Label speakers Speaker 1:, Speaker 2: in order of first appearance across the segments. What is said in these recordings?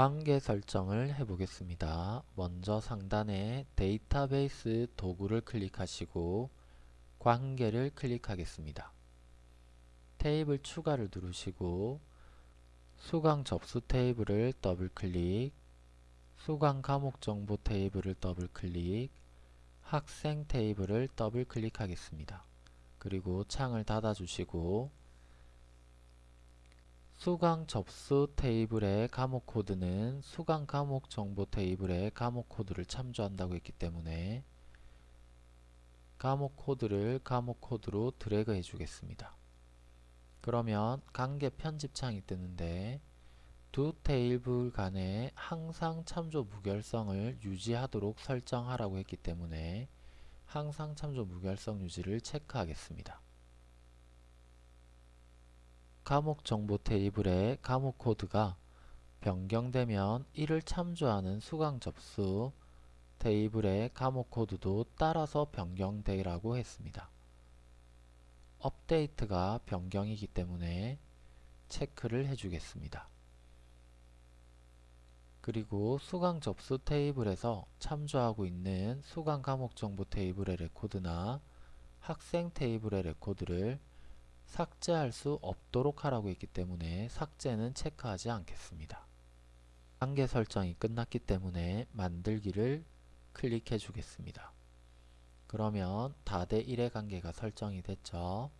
Speaker 1: 관계 설정을 해 보겠습니다. 먼저 상단에 데이터베이스 도구를 클릭하시고 관계를 클릭하겠습니다. 테이블 추가를 누르시고 수강 접수 테이블을 더블클릭 수강 과목 정보 테이블을 더블클릭 학생 테이블을 더블클릭하겠습니다. 그리고 창을 닫아주시고 수강 접수 테이블의 과목 코드는 수강 과목 정보 테이블의 과목 코드를 참조한다고 했기 때문에 과목 코드를 과목 코드로 드래그 해주겠습니다. 그러면 관계 편집창이 뜨는데 두 테이블 간에 항상 참조 무결성을 유지하도록 설정하라고 했기 때문에 항상 참조 무결성 유지를 체크하겠습니다. 과목 정보 테이블의 과목 코드가 변경되면 이를 참조하는 수강 접수 테이블의 과목 코드도 따라서 변경되라고 했습니다. 업데이트가 변경이기 때문에 체크를 해주겠습니다. 그리고 수강 접수 테이블에서 참조하고 있는 수강 과목 정보 테이블의 레코드나 학생 테이블의 레코드를 삭제할 수 없도록 하라고 했기 때문에 삭제는 체크하지 않겠습니다. 관계 설정이 끝났기 때문에 만들기를 클릭해 주겠습니다. 그러면 다대 1의 관계가 설정이 됐죠.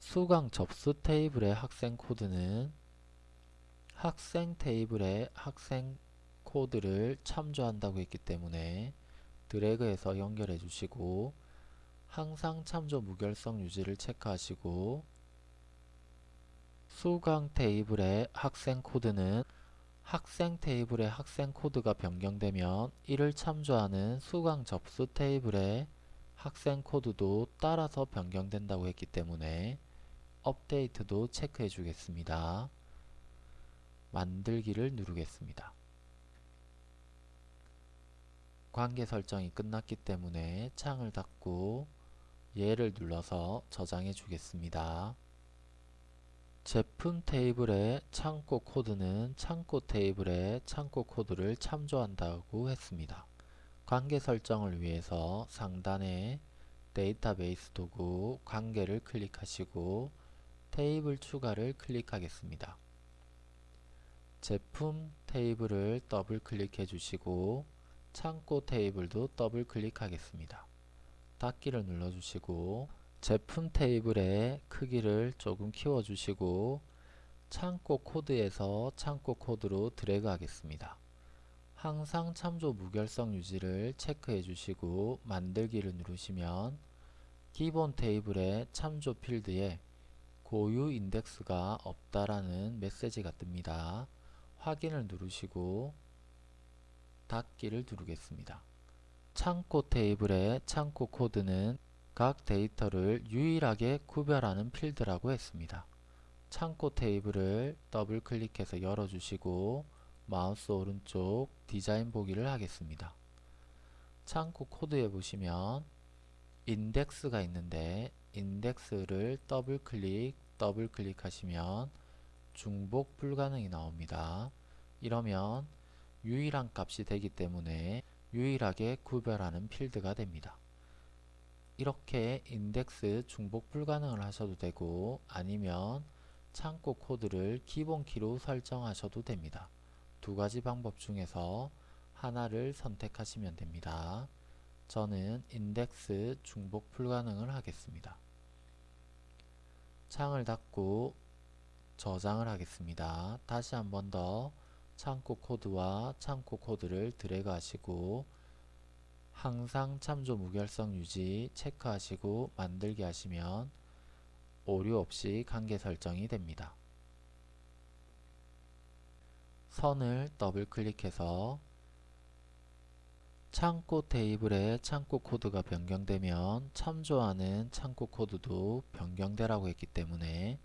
Speaker 1: 수강 접수 테이블의 학생 코드는 학생 테이블의 학생 코드를 참조한다고 했기 때문에 드래그해서 연결해 주시고 항상 참조 무결성 유지를 체크하시고 수강 테이블의 학생 코드는 학생 테이블의 학생 코드가 변경되면 이를 참조하는 수강 접수 테이블의 학생 코드도 따라서 변경된다고 했기 때문에 업데이트도 체크해 주겠습니다. 만들기를 누르겠습니다. 관계 설정이 끝났기 때문에 창을 닫고 얘를 눌러서 저장해 주겠습니다. 제품 테이블의 창고 코드는 창고 테이블의 창고 코드를 참조한다고 했습니다. 관계 설정을 위해서 상단에 데이터베이스 도구 관계를 클릭하시고 테이블 추가를 클릭하겠습니다. 제품 테이블을 더블 클릭해 주시고 창고 테이블도 더블 클릭하겠습니다. 닫기를 눌러주시고 제품 테이블의 크기를 조금 키워주시고 창고 코드에서 창고 코드로 드래그 하겠습니다. 항상 참조 무결성 유지를 체크해 주시고 만들기를 누르시면 기본 테이블의 참조 필드에 고유 인덱스가 없다라는 메시지가 뜹니다. 확인을 누르시고 닫기를 누르겠습니다. 창고 테이블의 창고 코드는 각 데이터를 유일하게 구별하는 필드라고 했습니다. 창고 테이블을 더블 클릭해서 열어주시고 마우스 오른쪽 디자인 보기를 하겠습니다. 창고 코드에 보시면 인덱스가 있는데 인덱스를 더블 클릭 더블 클릭하시면 중복 불가능이 나옵니다. 이러면 유일한 값이 되기 때문에 유일하게 구별하는 필드가 됩니다. 이렇게 인덱스 중복 불가능을 하셔도 되고 아니면 창고 코드를 기본키로 설정하셔도 됩니다. 두 가지 방법 중에서 하나를 선택하시면 됩니다. 저는 인덱스 중복 불가능을 하겠습니다. 창을 닫고 저장을 하겠습니다. 다시 한 번 더 창고 코드와 창고 코드를 드래그 하시고 항상 참조 무결성 유지 체크하시고 만들기 하시면 오류 없이 관계 설정이 됩니다. 선을 더블 클릭해서 창고 테이블에 창고 코드가 변경되면 참조하는 창고 코드도 변경되라고 했기 때문에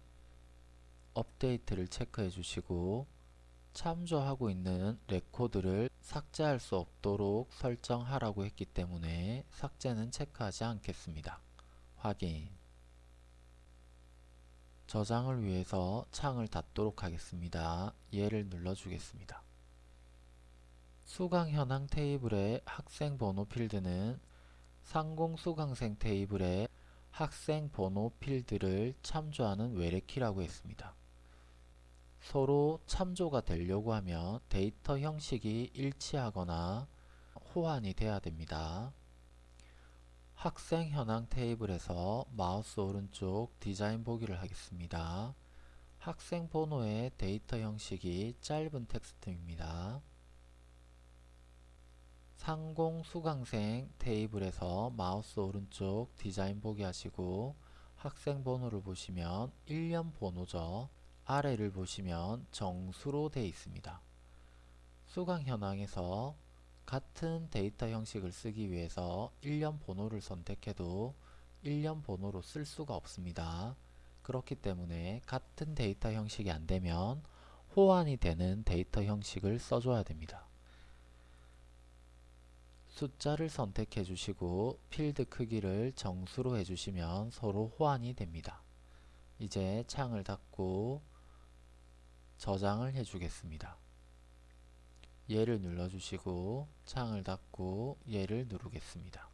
Speaker 1: 업데이트를 체크해 주시고 참조하고 있는 레코드를 삭제할 수 없도록 설정하라고 했기 때문에 삭제는 체크하지 않겠습니다. 확인 저장을 위해서 창을 닫도록 하겠습니다. 얘를 눌러주겠습니다. 수강 현황 테이블의 학생 번호 필드는 상공 수강생 테이블의 학생 번호 필드를 참조하는 외래키라고 했습니다. 서로 참조가 되려고 하면 데이터 형식이 일치하거나 호환이 돼야 됩니다. 학생 현황 테이블에서 마우스 오른쪽 디자인 보기를 하겠습니다. 학생 번호의 데이터 형식이 짧은 텍스트입니다. 상공 수강생 테이블에서 마우스 오른쪽 디자인 보기 하시고 학생 번호를 보시면 일련 번호죠. 아래를 보시면 정수로 되어 있습니다. 수강 현황에서 같은 데이터 형식을 쓰기 위해서 일련 번호를 선택해도 일련 번호로 쓸 수가 없습니다. 그렇기 때문에 같은 데이터 형식이 안되면 호환이 되는 데이터 형식을 써줘야 됩니다. 숫자를 선택해 주시고 필드 크기를 정수로 해주시면 서로 호환이 됩니다. 이제 창을 닫고 저장을 해주겠습니다. 얘를 눌러주시고 창을 닫고 얘를 누르겠습니다.